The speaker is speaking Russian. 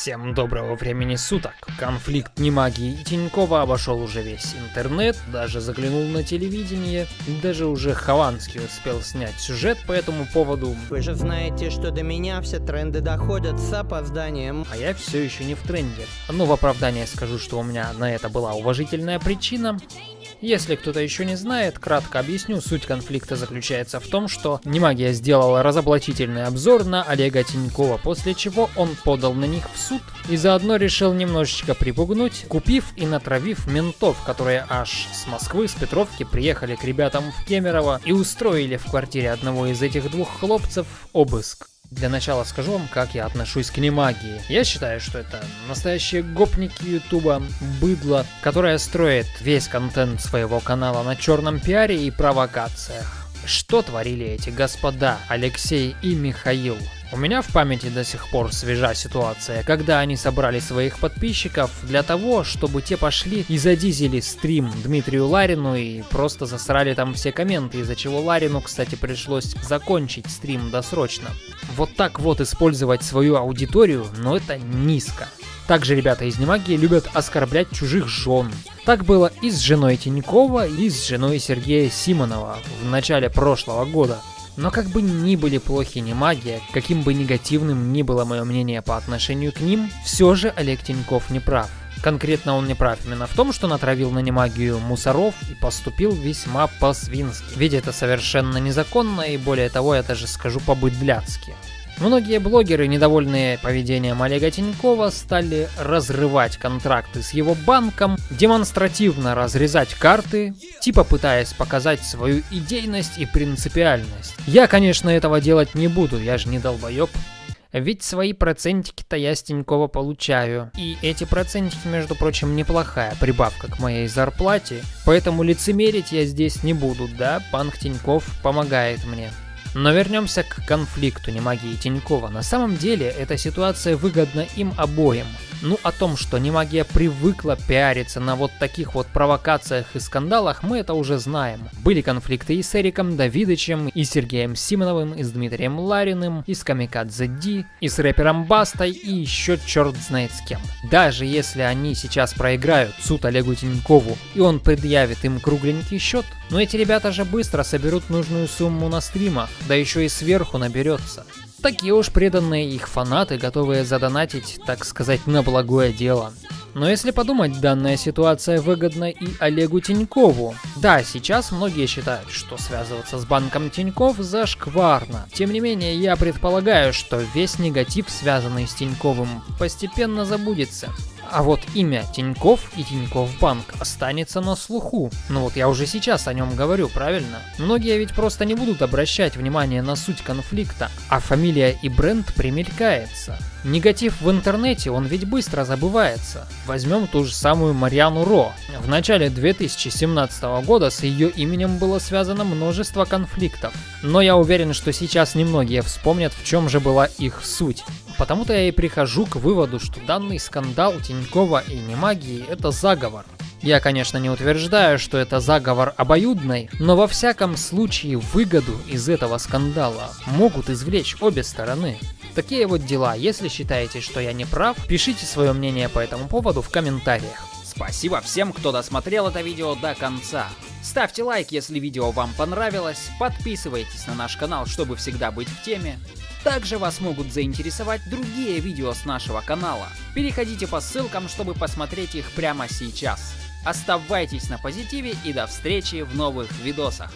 Всем доброго времени суток. Конфликт Немагии и Тинькова обошел уже весь интернет, даже заглянул на телевидение, даже уже Хованский успел снять сюжет по этому поводу. Вы же знаете, что до меня все тренды доходят с опозданием. А я все еще не в тренде. Ну, в оправдание скажу, что у меня на это была уважительная причина. Если кто-то еще не знает, кратко объясню, суть конфликта заключается в том, что Немагия сделала разоблачительный обзор на Олега Тинькова, после чего он подал на них в суд и заодно решил немножечко припугнуть, купив и натравив ментов, которые аж с Москвы, с Петровки приехали к ребятам в Кемерово и устроили в квартире одного из этих двух хлопцев обыск. Для начала скажу вам, как я отношусь к немагии. Я считаю, что это настоящие гопники ютуба, быдло, которое строит весь контент своего канала на черном пиаре и провокациях. Что творили эти господа Алексей и Михаил? У меня в памяти до сих пор свежа ситуация, когда они собрали своих подписчиков для того, чтобы те пошли и задизели стрим Дмитрию Ларину и просто засрали там все комменты, из-за чего Ларину, кстати, пришлось закончить стрим досрочно. Вот так вот использовать свою аудиторию, но это низко. Также ребята из Немагии любят оскорблять чужих жен. Так было и с женой Тинькова, и с женой Сергея Симонова в начале прошлого года. Но как бы ни были плохи не магия, каким бы негативным ни было мое мнение по отношению к ним, все же Олег Тиньков не прав. Конкретно он не прав именно в том, что натравил на немагию мусоров и поступил весьма по-свински. Ведь это совершенно незаконно и более того, я даже скажу по-быдляцки. Многие блогеры, недовольные поведением Олега Тинькова, стали разрывать контракты с его банком, демонстративно разрезать карты, типа пытаясь показать свою идейность и принципиальность. Я, конечно, этого делать не буду, я же не долбоеб. Ведь свои процентики-то я с Тинькова получаю. И эти процентики, между прочим, неплохая прибавка к моей зарплате. Поэтому лицемерить я здесь не буду, да, банк Тиньков помогает мне. Но вернемся к конфликту Немагии и Тинькова. На самом деле эта ситуация выгодна им обоим. Ну, о том, что Немагия привыкла пиариться на вот таких вот провокациях и скандалах, мы это уже знаем. Были конфликты и с Эриком Давидычем, и Сергеем Симоновым, и с Дмитрием Лариным, и с Камикадзе Ди, и с рэпером Бастой, и еще черт знает с кем. Даже если они сейчас проиграют суд Олегу Тинькову, и он предъявит им кругленький счет, но эти ребята же быстро соберут нужную сумму на стримах, да еще и сверху наберется. Такие уж преданные их фанаты, готовые задонатить, так сказать, на благое дело. Но если подумать, данная ситуация выгодна и Олегу Тинькову. Да, сейчас многие считают, что связываться с банком Тиньков зашкварно. Тем не менее, я предполагаю, что весь негатив, связанный с Тиньковым, постепенно забудется. А вот имя Тиньков и Тиньков Банк останется на слуху. Ну вот я уже сейчас о нем говорю, правильно? Многие ведь просто не будут обращать внимание на суть конфликта, а фамилия и бренд примелькается. Негатив в интернете, он ведь быстро забывается. Возьмем ту же самую Марьяну Ро. В начале 2017 года с ее именем было связано множество конфликтов. Но я уверен, что сейчас немногие вспомнят, в чем же была их суть. Потому-то я и прихожу к выводу, что данный скандал Тинькова и Немагии – это заговор. Я, конечно, не утверждаю, что это заговор обоюдный, но во всяком случае выгоду из этого скандала могут извлечь обе стороны. Такие вот дела. Если считаете, что я не прав, пишите свое мнение по этому поводу в комментариях. Спасибо всем, кто досмотрел это видео до конца. Ставьте лайк, если видео вам понравилось, подписывайтесь на наш канал, чтобы всегда быть в теме. Также вас могут заинтересовать другие видео с нашего канала. Переходите по ссылкам, чтобы посмотреть их прямо сейчас. Оставайтесь на позитиве и до встречи в новых видосах.